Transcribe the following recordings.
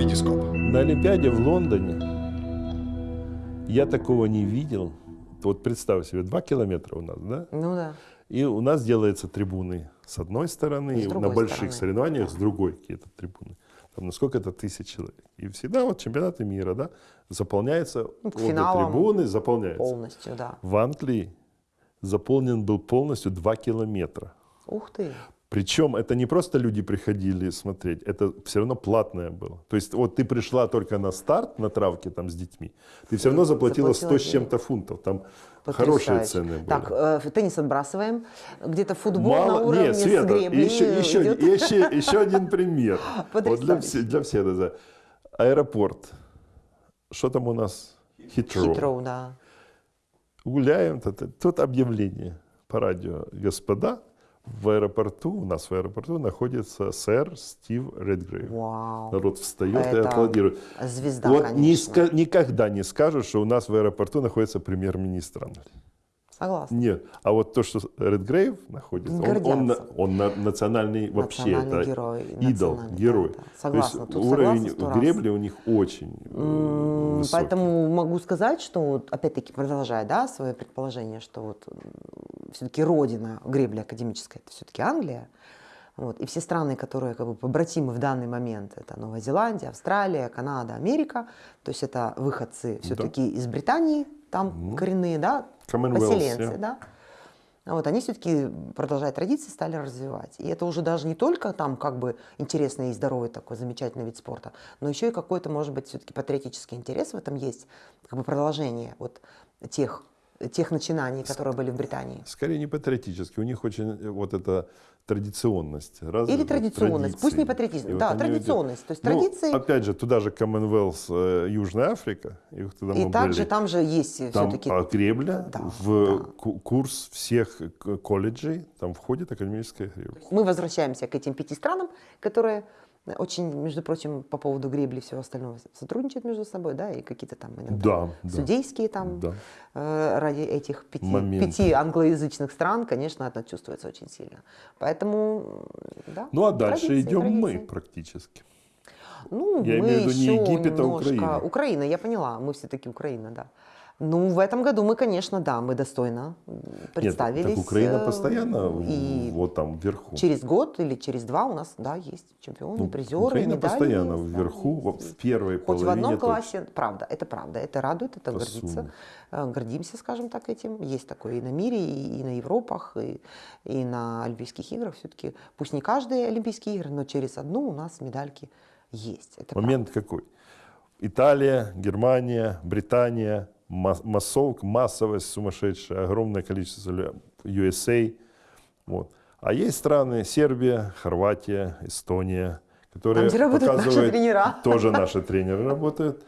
Витископ. На Олимпиаде в Лондоне я такого не видел. Вот представь себе, два километра у нас, да? Ну да. И у нас делаются трибуны с одной стороны, И на больших стороны. соревнованиях с другой какие-то трибуны. Там на сколько это тысяч человек. И всегда вот чемпионаты мира, да, заполняется, Ну, обе трибуны заполняются. Полностью, да. В Англии заполнен был полностью 2 километра. Ух ты. Причем это не просто люди приходили смотреть, это все равно платное было. То есть вот ты пришла только на старт на травке там с детьми, ты все равно заплатила 100 с чем-то фунтов. Там хорошие Потрясающе. цены были. Так, э, теннис отбрасываем. Где-то футбол на Мало, уровне нет, с Света, греблей еще, еще, идет. еще, еще один пример. Вот для, для всех. за- Аэропорт. Что там у нас? Хитроу. Хитроу, да. Гуляем, тут, тут объявление по радио. Господа, в аэропорту, у нас в аэропорту находится сэр Стив Редгрейв. Вау. Народ встает и Это аплодирует. Звезда, вот конечно. не никогда не скажут, что у нас в аэропорту находится премьер-министр Англии. Согласна. Нет. А вот то, что Редгрейв находится, он, он, он на- национальный вообще, Национальный это герой, идол, национальный, герой. да, да. Согласна, То есть тут уровень согласна гребли у них очень э, М, высокий. Поэтому могу сказать, что, вот, опять-таки, продолжая да, свое предположение, что вот все-таки родина гребли академической, это все-таки Англия. Вот, и все страны, которые как бы побратимы в данный момент, это Новая Зеландия, Австралия, Канада, Америка, то есть это выходцы все-таки из Британии, там коренные, да, поселенцы, yeah. да, а Вот, они все-таки, продолжая традиции, стали развивать. И это уже даже не только там как бы интересный и здоровый такой замечательный вид спорта, но еще и какой-то, может быть, все-таки патриотический интерес в этом есть, как бы продолжение вот тех, тех начинаний, которые были в Британии. Скорее не патриотически, у них очень э, вот эта традиционность. развита, Или традиционность, пусть не традиции. патриотизм, да, идут- традиционность, то есть Ну, традиции. опять же, туда же Commonwealth, э, Южная Африка, и вот тогда и также были. там же есть Там все-таки... а, гребля Да, в да. ку- курс всех колледжей, там входит академическая гребля. Мы возвращаемся к этим пяти странам, которые очень, между прочим, по поводу гребли и всего остального сотрудничают между собой, да, и какие-то там иногда Да, да. судейские там Да. э, ради этих пяти, Моменты. пяти англоязычных стран, конечно, это чувствуется очень сильно. Поэтому, да. Ну а дальше традиции, идем мы традиции. практически. Ну, Я мы имею в виду не еще Египет, а немножко... Украина. Украина, я поняла, мы все-таки Украина, да. Ну, в этом году мы, конечно, да, мы достойно м, Нет, представились. так Украина э, постоянно в- и вот там вверху. через год или через два у нас, да, есть чемпионы, Ну, призеры, Украина медали постоянно есть, да, вверху, есть. в первой Хоть в половине. одном точно. классе, правда, это правда, это радует, это гордится, э, гордимся, скажем так, этим. Есть такое и на мире, и, и на Европах, и, и на Олимпийских играх все-таки. Пусть не каждые Олимпийские игры, но через одну у нас медальки есть. Это Момент какой? Италия, Германия, Британия, массовка, массовость сумасшедшая, огромное количество USA. Вот. А есть страны Сербия, Хорватия, Эстония, которые где работают наши показывают, тренера. тоже наши тренеры работают,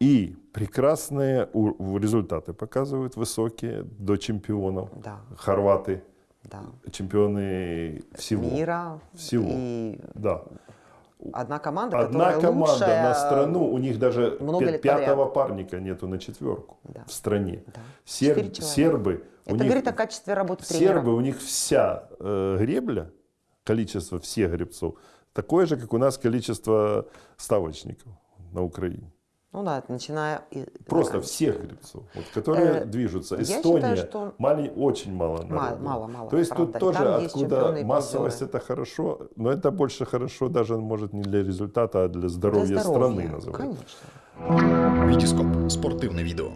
и прекрасные результаты показывают высокие до чемпионов. Да. Хорваты, Да. чемпионы всего. Мира. Всего. И Да. Одна команда, Одна команда лучшая, на страну, у них даже много пятого подряд. парника нету на четверку Да. в стране. Да. Сер- Четыре человека. сербы, у Это них, говорит о качестве работы тренера. сербы, у них вся э, гребля, количество всех гребцов, такое же, как у нас количество ставочников на Украине. Ну да, начиная... Просто да. всех гребцов, вот, которые Э, движутся. я Эстония, считаю, что- малень- очень мало Мало, народу. мало, мало, То есть правда. тут тоже откуда массовость это хорошо, но это больше хорошо даже может не для результата, а для здоровья, Для страны здоровья, называется. Конечно. Витископ. Спортивне відео.